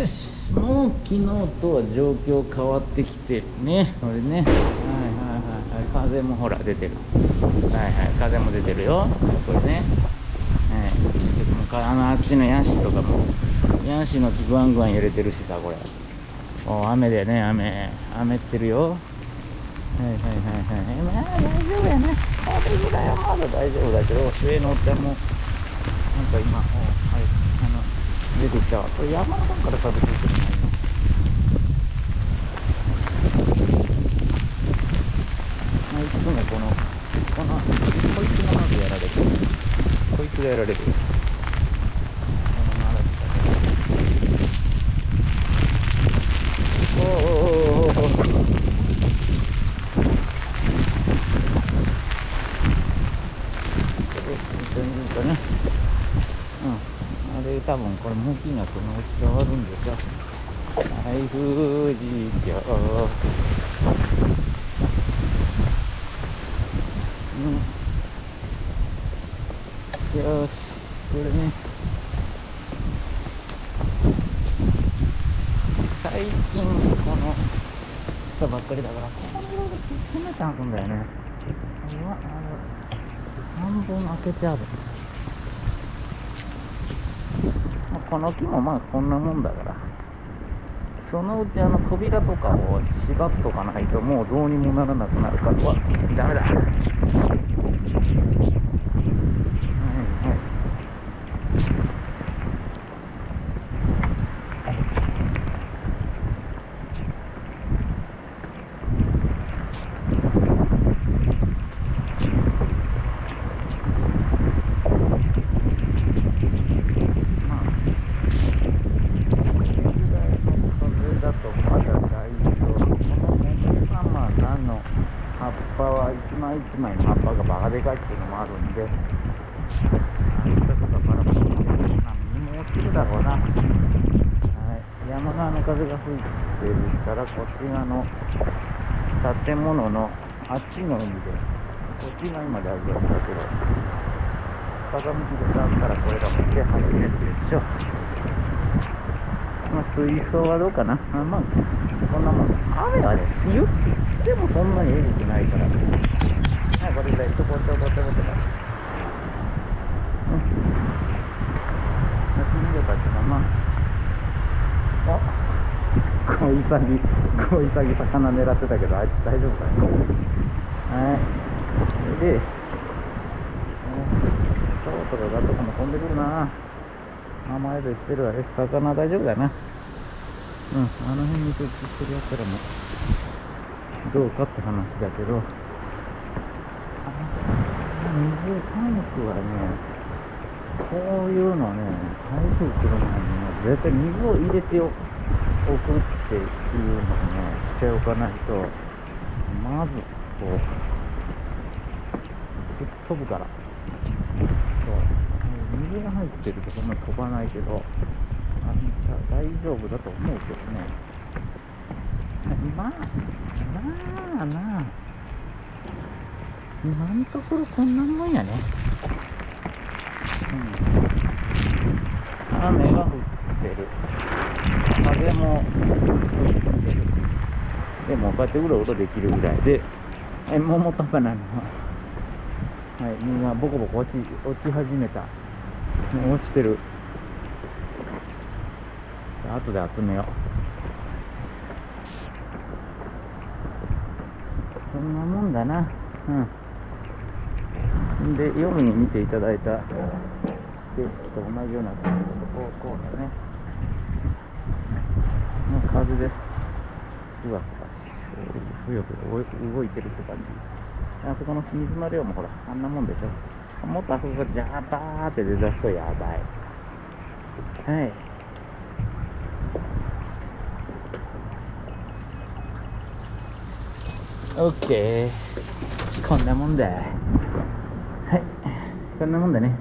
よし。もう昨日とは状況変わってきてね。これね。はいはいはいはい。風もほら出てる。はいはい。風も出てるよ。これね。はい。もうあのあっちのヤシとかも。ヤシの木ぐわんぐわん揺れてるしさこれ。お雨でね雨。雨ってるよ。はいはいはいはい。まあ大丈夫やね風ぐらいはまだ大丈夫だけど上のおっちゃんも。なんか今はい。出てきたこれ山の方から風吹いてる。の今いつもこのこのこいつがまずやられてる。こいつがやられてる。おおおおおおとね、うん、あれ多分これ向きがそのうち変わるんでしょはい富士峡うん。よしこれね。最近この人ばっかりだから。この色で詰めてあるんだよね。うわあの半分開けてあるまあこの木もまあこんなもんだから。そのうちあの扉とかを縛っとかないともうどうにもならなくなるから。うわダメだはいはいまあ風だとまだ大丈夫。このメカまあ何の葉っぱは一枚一枚の葉っぱがバカでかいっていうのもあるんで、何かとかバラバラバラ何にも落ちるだろうな。はい、山側の風が吹いてるから、こっち側の建物のあっちの海で、こっちが今大丈夫だけど、風向きで触ったらこれがもう手入るやつでしょ。まあ、水槽はどうかな。あまあ、こんなもん。雨はね、言ってもそんなにえぐくないから。はい、これぐらい、ちょこちょこちょこちょこ。うん。夏見ればっていうのは、まあ、あ、小イサギ、小イサギ魚狙ってたけど、あいつ大丈夫かね。はい。それで、そろそろガとかも飛んでくるな。名前でしてるわ。え、魚大丈夫だな。うん、あの辺に設置してるやつらも、どうかって話だけど、あ水タンクはね、こういうのね、台風来る前にね、絶対水を入れておくっていうのをね、しておかないと、まず、こう、吹っ飛ぶから。水が入ってるとそんな飛ばないけど、あんた大丈夫だと思うけどね。まあ、まあなあ、今のところこんなもんやね。うん。雨が降ってる。風も吹いてる。でもこうやってうろうろできるぐらいで、え、桃とかなのはい、みんなボコボコ落ち、落ち始めた。もう落ちてる。後で集めよう。そんなもんだな。うん。で、夜に見ていただいた景色と同じような感じで、こう、こうだね。もう風で、ふわふわ、ふよふよ動いてるって感じ。あそこの水の量もほら、あんなもんでしょ。もっとあそこジャーバーって出だすとやばい。はい。オッケー。こんなもんだ。はい。こんなもんだね。